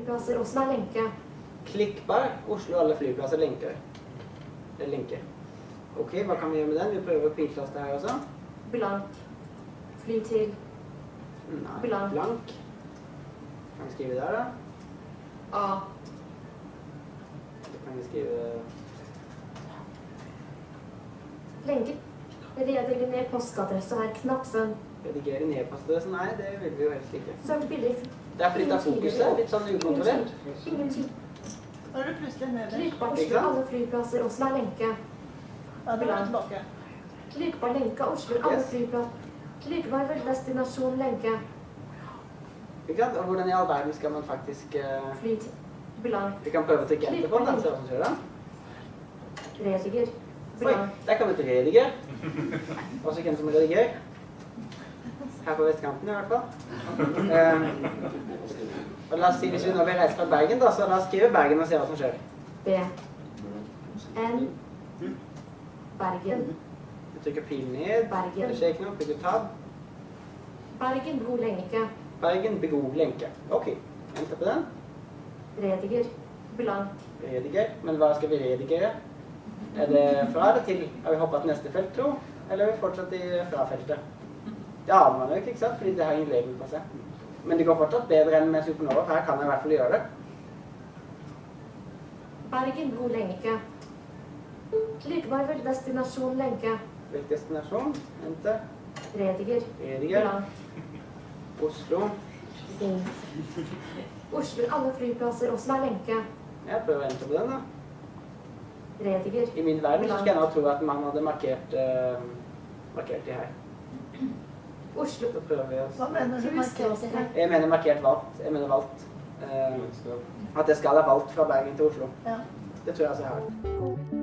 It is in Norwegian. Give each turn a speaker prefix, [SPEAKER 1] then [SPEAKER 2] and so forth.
[SPEAKER 1] flyplasser Åssen er lenke.
[SPEAKER 2] Klikkbar. Oslo alle flyplasser lenker. Lenke. Ok, hva kan vi gjøre med den? Vi prøver piltaste her også.
[SPEAKER 1] Blank. Fly til.
[SPEAKER 2] Nei,
[SPEAKER 1] Blank.
[SPEAKER 2] blank. Kan vi skrive der, da?
[SPEAKER 1] A.
[SPEAKER 2] Da kan vi skrive
[SPEAKER 1] Lenke. Redigere ned postadresse her. Knappen.
[SPEAKER 2] redigere ned postadressen. Nei, det vil vi jo helst ikke.
[SPEAKER 1] Så billig.
[SPEAKER 2] Det er flytta fokuset litt sånn ukontrollert.
[SPEAKER 1] Ingenting.
[SPEAKER 3] Da er du plutselig nede.
[SPEAKER 1] Klikkbar
[SPEAKER 2] på
[SPEAKER 1] Oslo alle flyplasser og er lenke.
[SPEAKER 3] Ja, da er tilbake. tilbake.
[SPEAKER 1] på lenke Oslo alle
[SPEAKER 2] Yes.
[SPEAKER 1] flyplasser. Klikkbar vel destinasjon lenke.
[SPEAKER 2] Ikke sant? Og hvordan i all verden skal man faktisk uh...
[SPEAKER 1] Fly til. Blank.
[SPEAKER 2] Vi kan prøve å trykke enter på den, da, se hva som skjer da.
[SPEAKER 1] Rediger.
[SPEAKER 2] Oi,
[SPEAKER 1] Blank.
[SPEAKER 2] der kom et rediger. Også kjent som rediger. Her på vestkanten i hvert fall. Um, og la oss si, hvis vi nå vil reise fra Bergen, da, så la oss skrive Bergen og se hva som skjer.
[SPEAKER 1] B. N. Bergen.
[SPEAKER 2] Du trykker pil ned.
[SPEAKER 1] Bergen.
[SPEAKER 2] Det skjer ikke noe. bygger tab.
[SPEAKER 1] Bergen god lenke.
[SPEAKER 2] Bergen, begod lenke. Ok, enter på den.
[SPEAKER 1] Rediger. Blank.
[SPEAKER 2] Rediger. Men hva skal vi redigere? Er det fra eller til? Har vi hoppet til neste felt, tro? Eller er vi fortsatt i fra-feltet? Det aner man jo ikke, ikke sant? Fordi det har ingen label på seg. Men det går fortsatt bedre enn med Supernova, for her kan jeg i hvert fall gjøre det.
[SPEAKER 1] Bergen god lenke. Likevel vel destinasjon lenke.
[SPEAKER 2] Velg destinasjon. Enter.
[SPEAKER 1] Rediger.
[SPEAKER 2] Rediger.
[SPEAKER 1] Blank.
[SPEAKER 2] Oslo.
[SPEAKER 1] Inn. Oslo alle flyplasser også er lenke.
[SPEAKER 2] Jeg prøver å enter på den, da.
[SPEAKER 1] Rediger.
[SPEAKER 2] I min verden så skal jeg nå tro at man hadde markert, uh, markert de her.
[SPEAKER 1] Oslo.
[SPEAKER 2] Så prøver vi oss.
[SPEAKER 3] Hva mener du markert her?
[SPEAKER 2] Jeg mener markert valgt. Jeg mener valgt. Eh, at jeg skal ha valgt fra Bergen til Oslo.
[SPEAKER 3] Ja.
[SPEAKER 2] Det tror jeg altså jeg har.